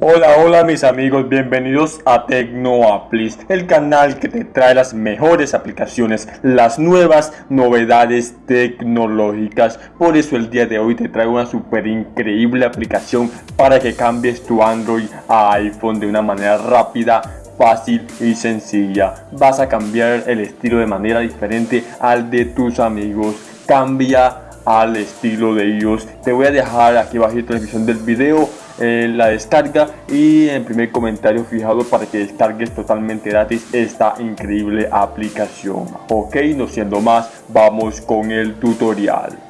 Hola, hola mis amigos, bienvenidos a TecnoApplis, el canal que te trae las mejores aplicaciones, las nuevas novedades tecnológicas. Por eso el día de hoy te traigo una super increíble aplicación para que cambies tu Android a iPhone de una manera rápida, fácil y sencilla. Vas a cambiar el estilo de manera diferente al de tus amigos. Cambia al estilo de ellos. Te voy a dejar aquí abajo la descripción del video eh, la descarga y en primer comentario fijado para que descargues totalmente gratis esta increíble aplicación. Ok, no siendo más, vamos con el tutorial.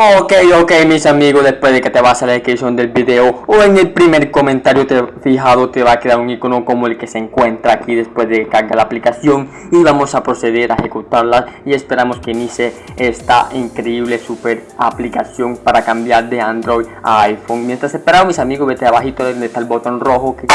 Ok, ok mis amigos, después de que te vas a la descripción del video o en el primer comentario te fijado te va a quedar un icono como el que se encuentra aquí después de cargar la aplicación y vamos a proceder a ejecutarla y esperamos que inicie esta increíble super aplicación para cambiar de Android a iPhone. Mientras esperamos mis amigos, vete abajito donde está el botón rojo que...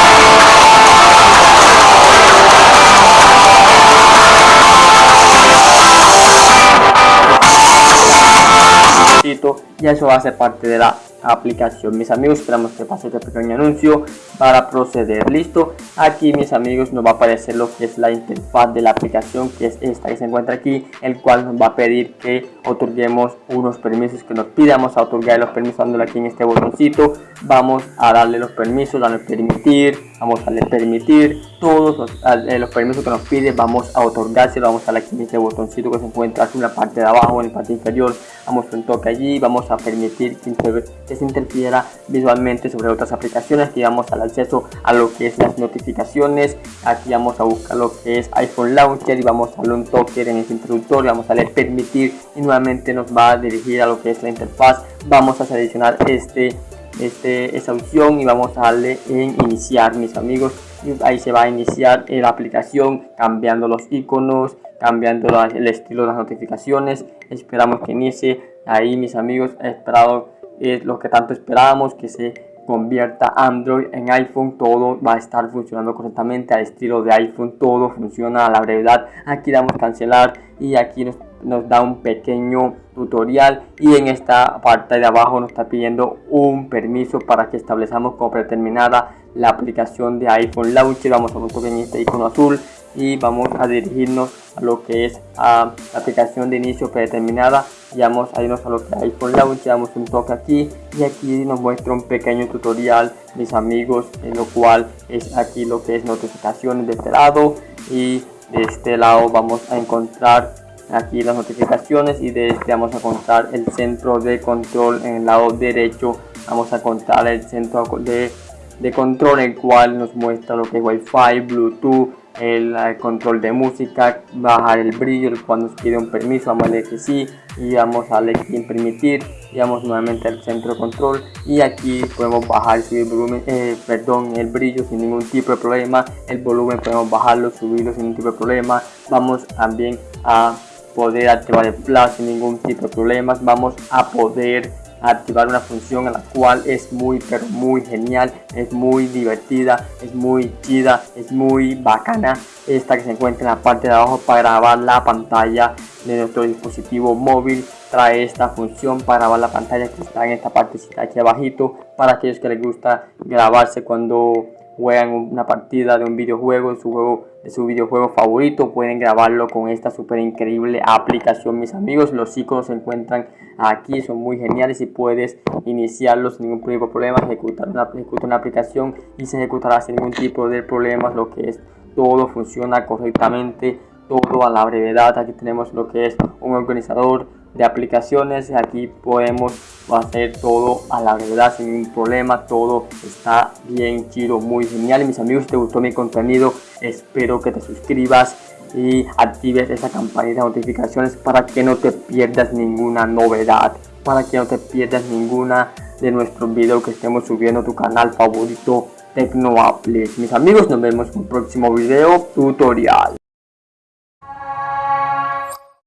y eso ser parte de la aplicación. Mis amigos esperamos que pase este pequeño anuncio para proceder. Listo. Aquí mis amigos nos va a aparecer lo que es la interfaz de la aplicación que es esta que se encuentra aquí el cual nos va a pedir que otorguemos unos permisos que nos pidamos a otorgar los permisos dándole aquí en este botoncito. Vamos a darle los permisos darle permitir vamos a permitir todos los, eh, los permisos que nos pide vamos a otorgárselo vamos a darle aquí en este botoncito que se encuentra en la parte de abajo en la parte inferior vamos a un toque allí vamos a permitir que se interfiera visualmente sobre otras aplicaciones aquí vamos al acceso a lo que es las notificaciones aquí vamos a buscar lo que es iPhone Launcher y vamos a darle un toque en este introductorio vamos a darle permitir y nuevamente nos va a dirigir a lo que es la interfaz vamos a seleccionar este este, opción y vamos a darle en iniciar mis amigos. Y ahí se va a iniciar la aplicación cambiando los iconos cambiando el estilo de las notificaciones. Esperamos que inicie. Ahí mis amigos esperado es lo que tanto esperábamos que se convierta Android en iPhone. Todo va a estar funcionando correctamente al estilo de iPhone todo funciona a la brevedad. Aquí damos cancelar y aquí nos, nos da un pequeño tutorial y en esta parte de abajo nos está pidiendo un permiso para que establezcamos como predeterminada la aplicación de iPhone Launcher. Vamos a buscar en este icono azul y vamos a dirigirnos a lo que es a la aplicación de inicio predeterminada. Y vamos a irnos a lo que es iPhone Launcher damos un toque aquí y aquí nos muestra un pequeño tutorial mis amigos en lo cual es aquí lo que es notificaciones de este lado y de este lado vamos a encontrar aquí las notificaciones y de este vamos a encontrar el centro de control en el lado derecho. Vamos a encontrar el centro de, de control el cual nos muestra lo que es wifi bluetooth el, control de música bajar el brillo el cual nos pide un permiso. Vamos a darle que sí y vamos a darle en permitir y vamos nuevamente al centro de control y aquí podemos bajar subir el volumen eh, perdón el brillo sin ningún tipo de problema. El volumen podemos bajarlo subirlo sin ningún tipo de problema. Vamos también a poder activar el flash sin ningún tipo de problemas. Vamos a poder activar una función a la cual es muy pero muy genial es muy divertida es muy chida es muy bacana. Esta que se encuentra en la parte de abajo para grabar la pantalla de nuestro dispositivo móvil. Trae esta función para grabar la pantalla que está en esta parte aquí abajito para aquellos que les gusta grabarse cuando juegan una partida de un videojuego, de su, juego, de su videojuego favorito, pueden grabarlo con esta súper increíble aplicación, mis amigos. Los iconos se encuentran aquí, son muy geniales y puedes iniciarlos sin ningún tipo de problema, ejecutar una, ejecutar una aplicación y se ejecutará sin ningún tipo de problemas, lo que es todo funciona correctamente, todo a la brevedad. Aquí tenemos lo que es un organizador de aplicaciones aquí podemos hacer todo a la verdad sin ningún problema todo está bien chido muy genial. Y mis amigos si te gustó mi contenido espero que te suscribas y actives esa campanita de notificaciones para que no te pierdas ninguna novedad para que no te pierdas ninguna de nuestros videos que estemos subiendo a tu canal favorito Tecnoapple mis amigos nos vemos en un próximo video tutorial